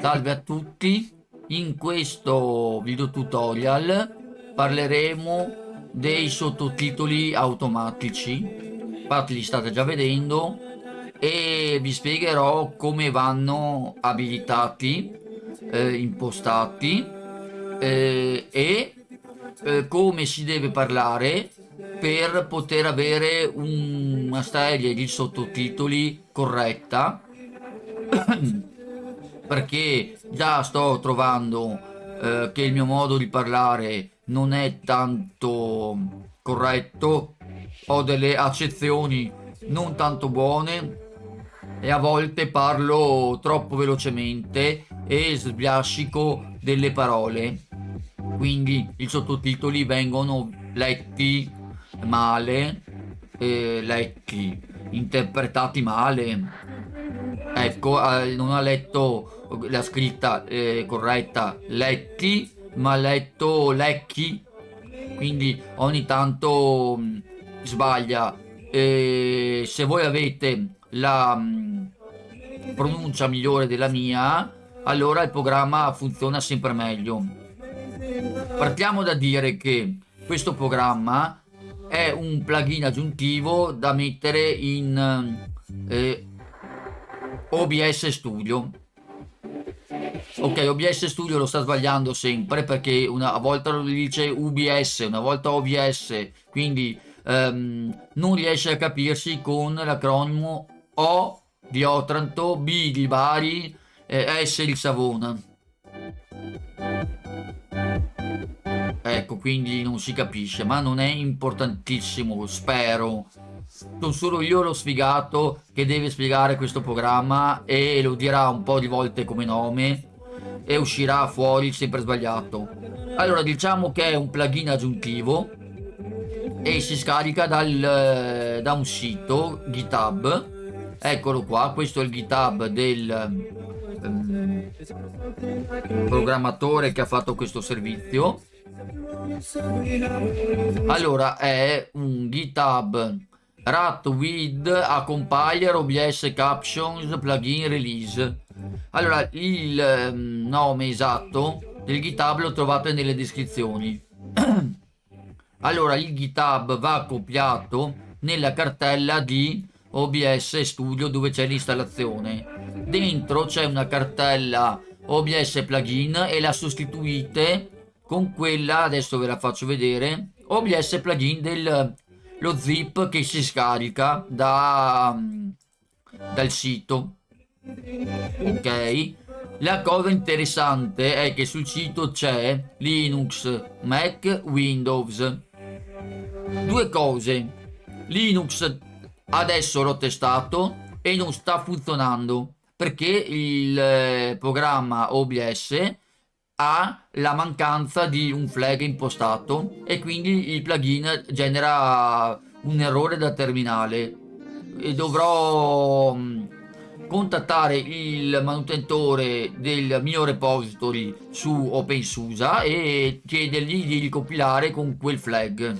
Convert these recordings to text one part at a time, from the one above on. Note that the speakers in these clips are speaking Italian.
Salve a tutti, in questo video tutorial parleremo dei sottotitoli automatici, infatti li state già vedendo e vi spiegherò come vanno abilitati, eh, impostati eh, e eh, come si deve parlare per poter avere una serie di sottotitoli corretta perché già sto trovando eh, che il mio modo di parlare non è tanto corretto, ho delle accezioni non tanto buone e a volte parlo troppo velocemente e sbiascico delle parole. Quindi i sottotitoli vengono letti male eh, letti interpretati male. Ecco eh, non ha letto la scritta eh, corretta letti ma letto lecchi. Quindi ogni tanto mh, mm, sbaglia. E se voi avete la mh, mm, pronuncia migliore della mia allora il programma funziona sempre meglio. Partiamo da dire che questo programma è un plugin aggiuntivo da mettere in eh, OBS Studio Ok, OBS Studio lo sta sbagliando sempre perché una volta lo dice UBS, una volta OBS, quindi um, non riesce a capirsi con l'acronimo O di Otranto, B di Bari, eh, S di Savona. Ecco, quindi non si capisce, ma non è importantissimo, spero. Sono solo io lo sfigato che deve spiegare questo programma e lo dirà un po' di volte come nome e uscirà fuori sempre sbagliato. Allora diciamo che è un plugin aggiuntivo e si scarica dal, eh, da un sito github. Eccolo qua questo è il github del um, programmatore che ha fatto questo servizio. Allora è un github rat with a compiler obs captions plugin release allora, il ehm, nome esatto del GitHub lo trovate nelle descrizioni. allora, il GitHub va copiato nella cartella di OBS Studio dove c'è l'installazione. Dentro c'è una cartella OBS plugin e la sostituite con quella, adesso ve la faccio vedere, OBS plugin del lo zip che si scarica da, dal sito. Ok? La cosa interessante è che sul sito c'è Linux, Mac, Windows. Due cose. Linux adesso l'ho testato e non sta funzionando perché il eh, programma OBS ha la mancanza di un flag impostato e quindi il plugin genera un errore da terminale e dovrò mm, contattare il manutentore del mio repository su OpenSUSE e chiedergli di ricompilare con quel flag.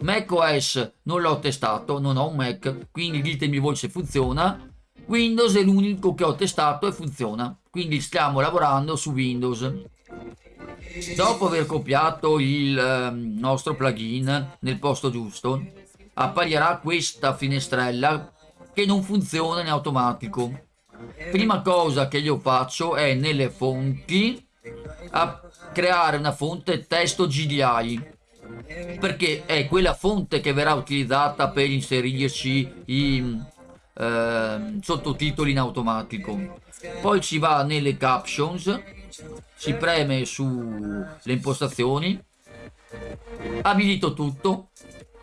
macOS non l'ho testato, non ho un Mac, quindi ditemi voi se funziona. Windows è l'unico che ho testato e funziona, quindi stiamo lavorando su Windows. Dopo aver copiato il eh, nostro plugin nel posto giusto, apparirà questa finestrella che non funziona in automatico. Prima cosa che io faccio è nelle fonti creare una fonte testo GDI perché è quella fonte che verrà utilizzata per inserirci i eh, sottotitoli in automatico. Poi si va nelle captions si preme sulle impostazioni. Abilito tutto.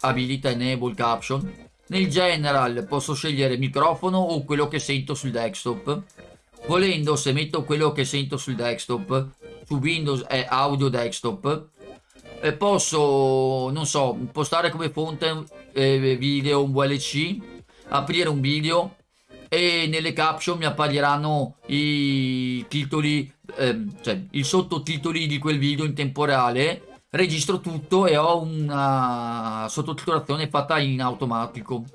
Abilita enable caption. Nel general posso scegliere microfono o quello che sento sul desktop. Volendo se metto quello che sento sul desktop, su Windows è audio desktop, e posso, non so, impostare come fonte eh, video un VLC, aprire un video e nelle caption mi appariranno i titoli, eh, cioè i sottotitoli di quel video in tempo reale. Registro tutto e ho una sottotitolazione fatta in automatico.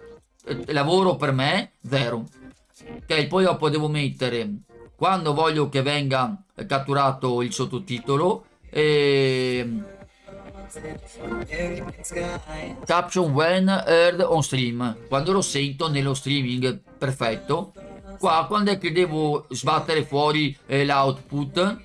Lavoro per me zero. Ok poi dopo devo mettere quando voglio che venga catturato il sottotitolo e caption when heard on stream. Quando lo sento nello streaming. Perfetto. Qua quando è che devo sbattere fuori eh, l'output?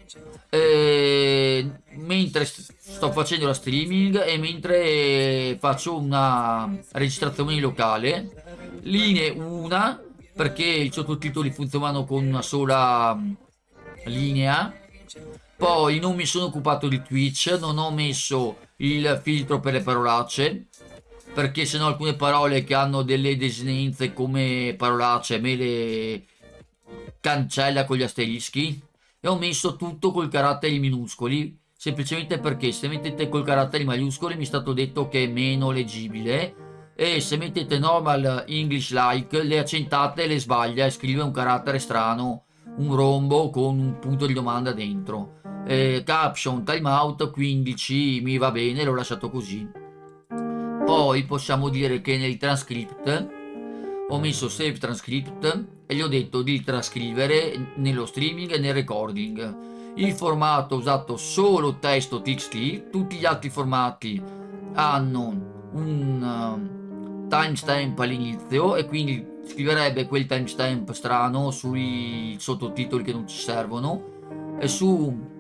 Eh, mentre sto facendo la streaming e mentre faccio una registrazione locale. Linee una perché i sottotitoli funzionano con una sola linea poi non mi sono occupato di Twitch non ho messo il filtro per le parolacce perché se no alcune parole che hanno delle desinenze come parolacce me le cancella con gli asterischi. E ho messo tutto col caratteri minuscoli semplicemente perché se mettete col caratteri maiuscoli mi è stato detto che è meno leggibile e se mettete normal English like le accentate le sbaglia e scrive un carattere strano un rombo con un punto di domanda dentro. Eh, caption timeout 15 mi va bene l'ho lasciato così. Poi possiamo dire che nel transcript ho messo save transcript e gli ho detto di trascrivere nello streaming e nel recording. Il formato usato solo testo txt tutti gli altri formati hanno un timestamp all'inizio e quindi scriverebbe quel timestamp strano sui sottotitoli che non ci servono e su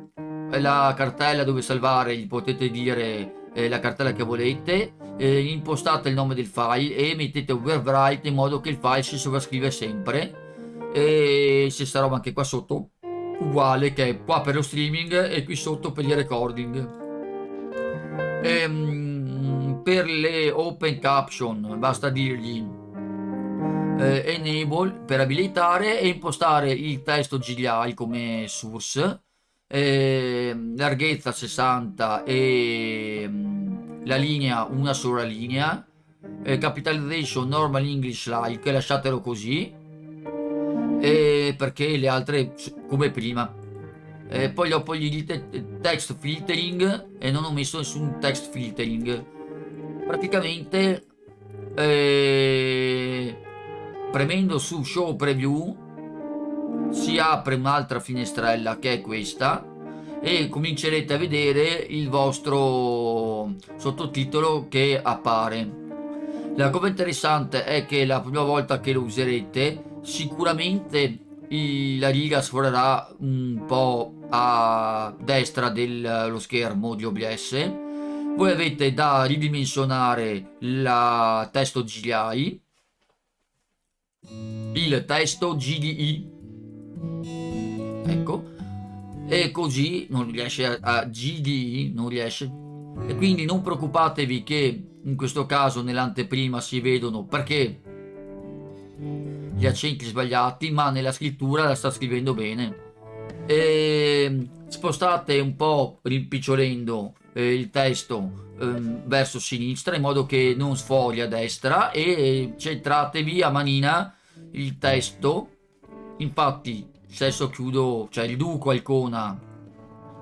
la cartella dove salvare gli potete dire eh, la cartella che volete eh, impostate il nome del file e mettete overwrite in modo che il file si sovrascrive sempre. E stessa roba anche qua sotto uguale che è qua per lo streaming e qui sotto per il recording. Ehm, per le open caption basta dirgli eh, enable per abilitare e impostare il testo GDI come source eh, larghezza 60 e mm, la linea una sola linea eh, capitalization normal english like lasciatelo così eh, perché le altre come prima. Eh, poi dopo gli dite text filtering e non ho messo nessun text filtering praticamente eh, premendo su show preview si apre un'altra finestrella che è questa e comincerete a vedere il vostro sottotitolo che appare. La cosa interessante è che la prima volta che lo userete sicuramente la riga sforerà un po' a destra dello schermo di OBS voi avete da ridimensionare il testo GDI il testo GDI ecco. E così non riesce a, a GDI non riesce. E quindi non preoccupatevi che in questo caso nell'anteprima si vedono perché gli accenti sbagliati ma nella scrittura la sta scrivendo bene. E spostate un po' rimpicciolendo eh, il testo eh, verso sinistra in modo che non sfogli a destra e centratevi a manina il testo. Infatti adesso chiudo, cioè riduco a icona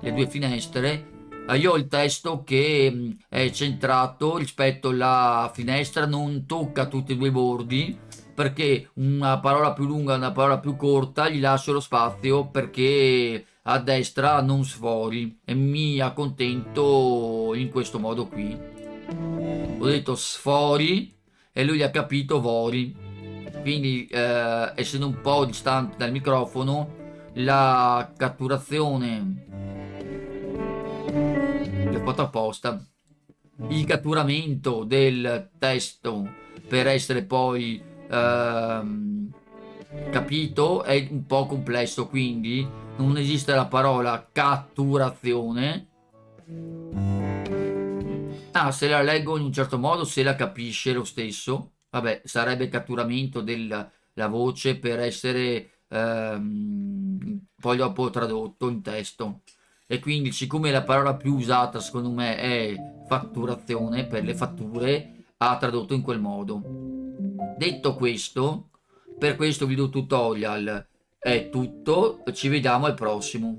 le due finestre, eh, io ho il testo che mm, è centrato rispetto alla finestra, non tocca tutti e due i bordi, perché una parola più lunga e una parola più corta gli lascio lo spazio perché a destra non sfori e mi accontento in questo modo qui. Ho detto sfori e lui ha capito vori quindi eh, essendo un po' distante dal microfono la catturazione l'ho fatto apposta il catturamento del testo per essere poi ehm, capito è un po' complesso quindi non esiste la parola catturazione ah se la leggo in un certo modo se la capisce lo stesso vabbè, sarebbe catturamento della voce per essere ehm, poi dopo tradotto in testo. E quindi, siccome la parola più usata secondo me è fatturazione per le fatture, ha tradotto in quel modo. Detto questo, per questo video tutorial è tutto, ci vediamo al prossimo.